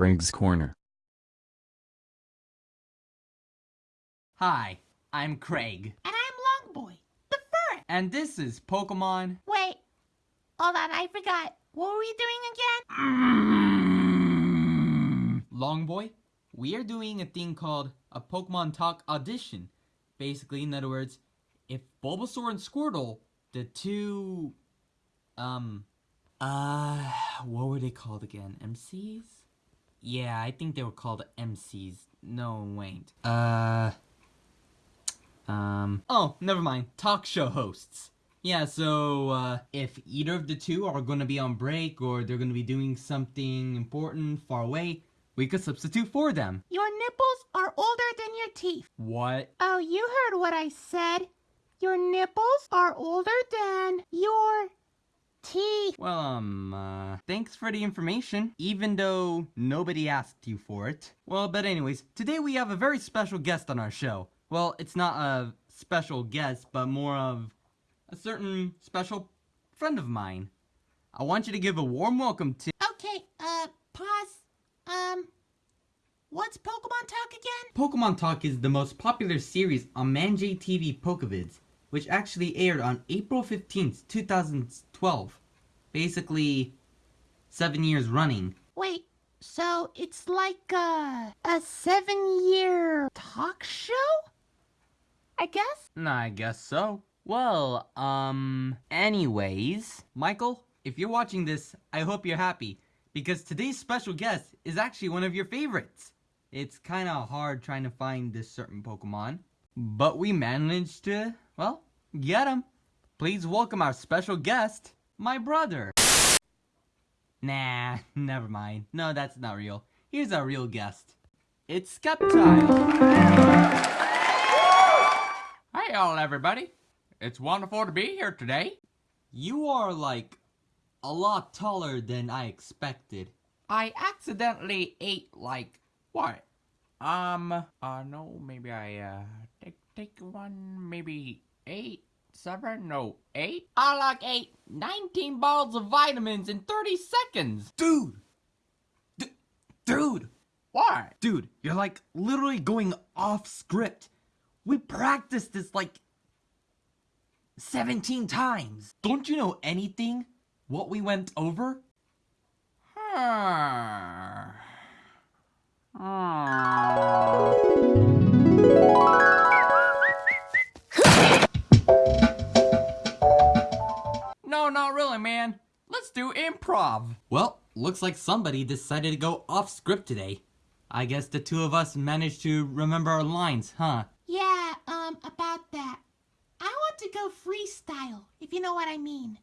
Craig's Corner. Hi, I'm Craig, And I'm Longboy, the fur. and this is Pokemon. Wait, hold on, I forgot. What were we doing again? Longboy, we are doing a thing called a Pokemon Talk audition. Basically, in other words, if Bulbasaur and Squirtle, the two, um, uh, what were they called again? MCs? Yeah, I think they were called MCs. No, wait. Uh, um, oh, never mind. Talk show hosts. Yeah, so, uh, if either of the two are gonna be on break or they're gonna be doing something important far away, we could substitute for them. Your nipples are older than your teeth. What? Oh, you heard what I said. Your nipples are older than your teeth. Well, um, uh, thanks for the information, even though nobody asked you for it. Well, but anyways, today we have a very special guest on our show. Well, it's not a special guest, but more of a certain special friend of mine. I want you to give a warm welcome to Okay, uh, pause. Um, what's Pokemon Talk again? Pokemon Talk is the most popular series on Manjay TV Pokevids, which actually aired on April 15th, 2012. Basically, seven years running. Wait, so it's like a, a seven year talk show? I guess? I guess so. Well, um, anyways, Michael, if you're watching this, I hope you're happy, because today's special guest is actually one of your favorites. It's kinda hard trying to find this certain Pokemon, but we managed to, well, get him. Please welcome our special guest, my brother. Nah, never mind. No, that's not real. Here's our real guest. It's Sceptile. Hey all everybody. It's wonderful to be here today. You are like a lot taller than I expected. I accidentally ate like what? Um uh no maybe I uh take take one maybe eight seven no eight I like ate 19 bottles of vitamins in 30 seconds. Dude! D- dude! Why? Dude, you're like literally going off script. We practiced this like 17 times. Don't you know anything? What we went over? Huh. No, not really, man. Let's do improv. Well, looks like somebody decided to go off script today. I guess the two of us managed to remember our lines, huh? Yeah, um, about that. I want to go freestyle, if you know what I mean.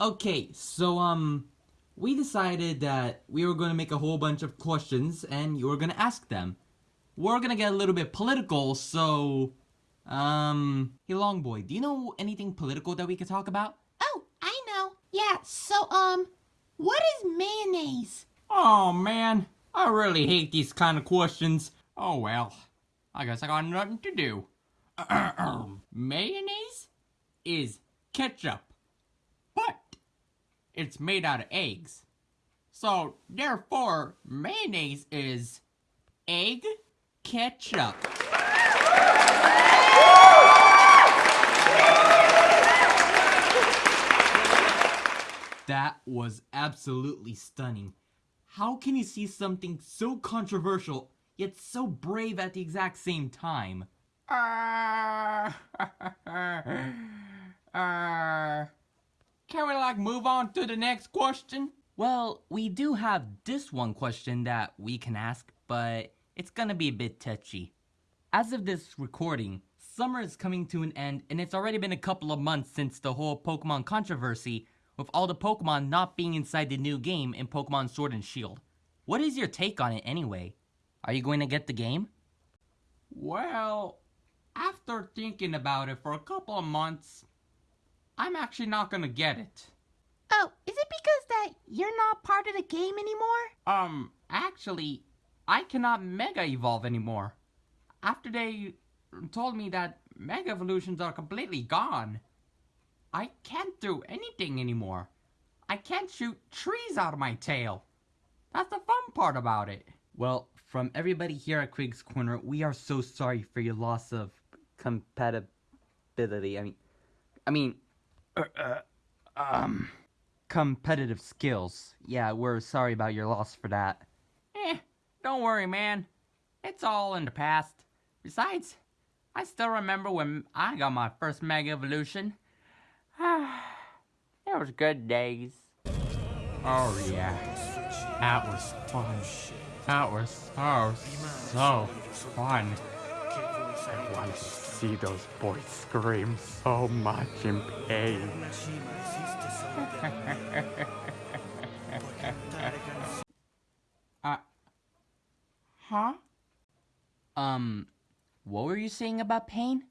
Okay, so um we decided that we were going to make a whole bunch of questions and you were going to ask them. We're going to get a little bit political, so um hey long boy, do you know anything political that we could talk about? Oh, I know. Yeah, so, um, what is mayonnaise? Oh man, I really hate these kind of questions. Oh well, I guess I got nothing to do. Mayonnaise is ketchup, but it's made out of eggs. So therefore, mayonnaise is egg ketchup. That was absolutely stunning. How can you see something so controversial yet so brave at the exact same time? Uh, uh, can we like move on to the next question? Well, we do have this one question that we can ask, but it's gonna be a bit touchy. As of this recording, summer is coming to an end, and it's already been a couple of months since the whole Pokemon controversy, with all the Pokemon not being inside the new game in Pokemon Sword and Shield. What is your take on it anyway? Are you going to get the game? Well, after thinking about it for a couple of months, I'm actually not gonna get it. Oh, is it because that you're not part of the game anymore? Um, actually, I cannot Mega Evolve anymore. After they told me that Mega Evolutions are completely gone, I can't do anything anymore. I can't shoot trees out of my tail. That's the fun part about it. Well, from everybody here at Craig's Corner, we are so sorry for your loss of compatibility. I mean, I mean, uh, uh, um, competitive skills. Yeah, we're sorry about your loss for that. Eh, don't worry, man. It's all in the past. Besides, I still remember when I got my first Mega Evolution. it was good days. Oh, yeah. That was fun. That was so, so fun. I want to see those boys scream so much in pain. uh, huh? Um, what were you saying about pain?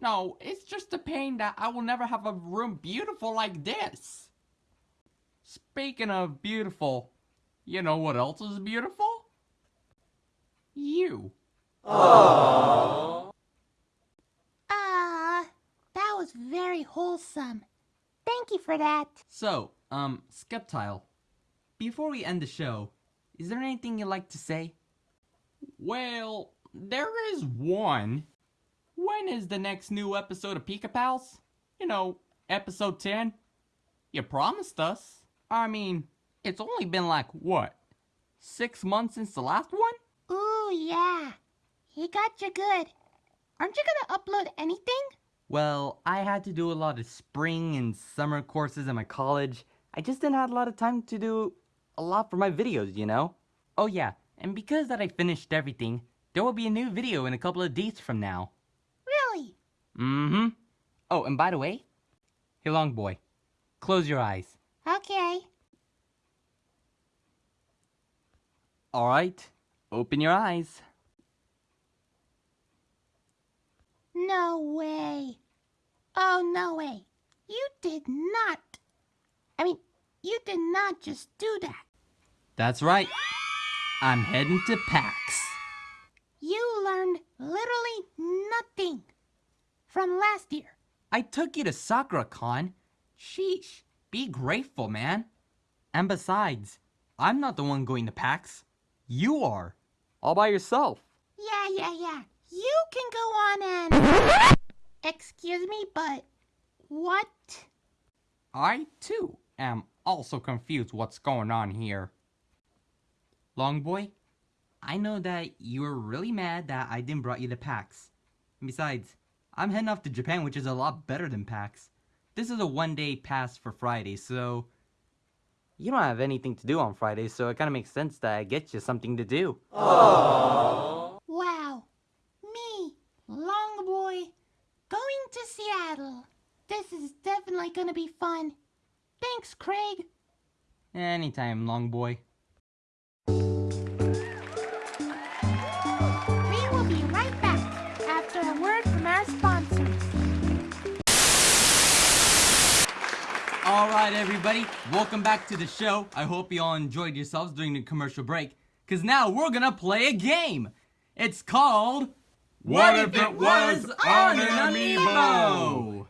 No, it's just a pain that I will never have a room beautiful like this. Speaking of beautiful, you know what else is beautiful? You. Ah, that was very wholesome. Thank you for that. So, um, Sceptile, before we end the show, is there anything you'd like to say? Well, there is one. When is the next new episode of Pika Pals? You know, episode 10? You promised us. I mean, it's only been like, what? Six months since the last one? Ooh, yeah. He got you good. Aren't you gonna upload anything? Well, I had to do a lot of spring and summer courses in my college. I just didn't have a lot of time to do a lot for my videos, you know? Oh yeah, and because that I finished everything, there will be a new video in a couple of days from now. Mm-hmm. Oh, and by the way, hey long boy, close your eyes. Okay. Alright, open your eyes. No way. Oh, no way. You did not. I mean, you did not just do that. That's right. I'm heading to PAX. You learned literally nothing from last year. I took you to Sakura Con. Sheesh, be grateful, man. And besides, I'm not the one going to PAX. You are. All by yourself. Yeah, yeah, yeah. You can go on and. Excuse me, but. What? I, too, am also confused what's going on here. Long boy, I know that you were really mad that I didn't brought you to PAX. Besides, I'm heading off to Japan, which is a lot better than PAX. This is a one day pass for Friday, so. You don't have anything to do on Friday, so it kind of makes sense that I get you something to do. Wow. Me, Long Boy, going to Seattle. This is definitely gonna be fun. Thanks, Craig. Anytime, long boy. We will be right back after a word from our sponsors. Alright, everybody, welcome back to the show. I hope you all enjoyed yourselves during the commercial break. Because now we're gonna play a game. It's called. What If It Was on an Amiibo?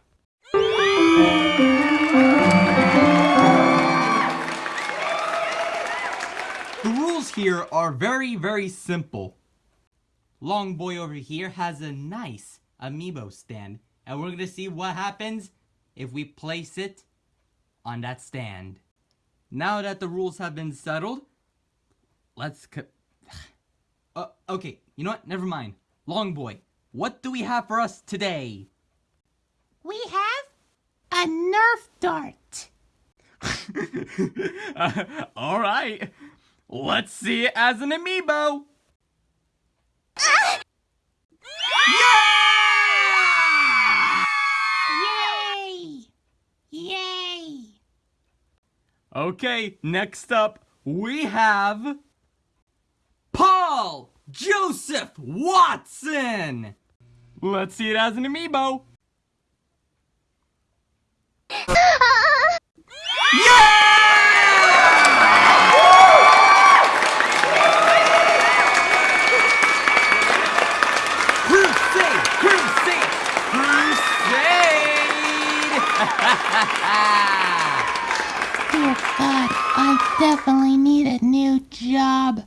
The rules here are very, very simple. Long boy over here has a nice amiibo stand, and we're gonna see what happens if we place it on that stand. Now that the rules have been settled, let's. Uh, okay, you know what? Never mind. Long boy, what do we have for us today? We have a Nerf dart. All right, let's see it as an amiibo. Okay, next up we have Paul Joseph Watson. Let's see it as an amiibo. Crusade! Crusade! Crusade! God, I definitely need a new job.